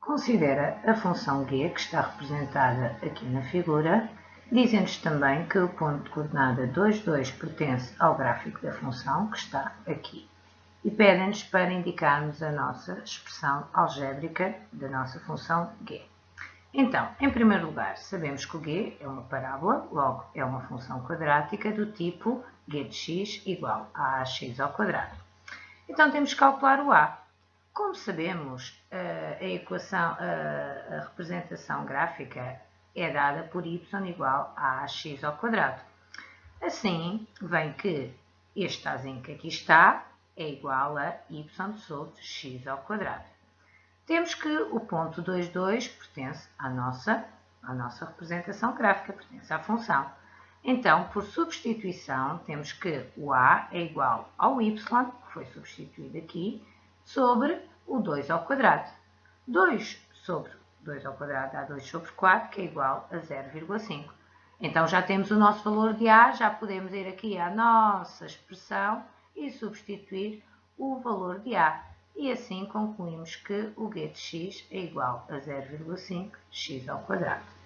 Considera a função g, que está representada aqui na figura, dizem-nos também que o ponto de coordenada 2, 2 pertence ao gráfico da função, que está aqui, e pedem-nos para indicarmos a nossa expressão algébrica da nossa função g. Então, em primeiro lugar, sabemos que o g é uma parábola, logo é uma função quadrática do tipo g de x igual a ax ao quadrado. Então, temos que calcular o a. Como sabemos, eh, a equação, a, a representação gráfica é dada por y igual a ax ao quadrado. Assim, vem que este azinho que aqui está é igual a y sobre x ao quadrado. Temos que o ponto 2, 2 pertence à nossa, à nossa representação gráfica, pertence à função. Então, por substituição, temos que o a é igual ao y, que foi substituído aqui, sobre o 2 ao quadrado. 2 sobre 2 ao quadrado dá 2 sobre 4, que é igual a 0,5. Então já temos o nosso valor de A, já podemos ir aqui à nossa expressão e substituir o valor de A. E assim concluímos que o g de x é igual a 0,5 x ao quadrado.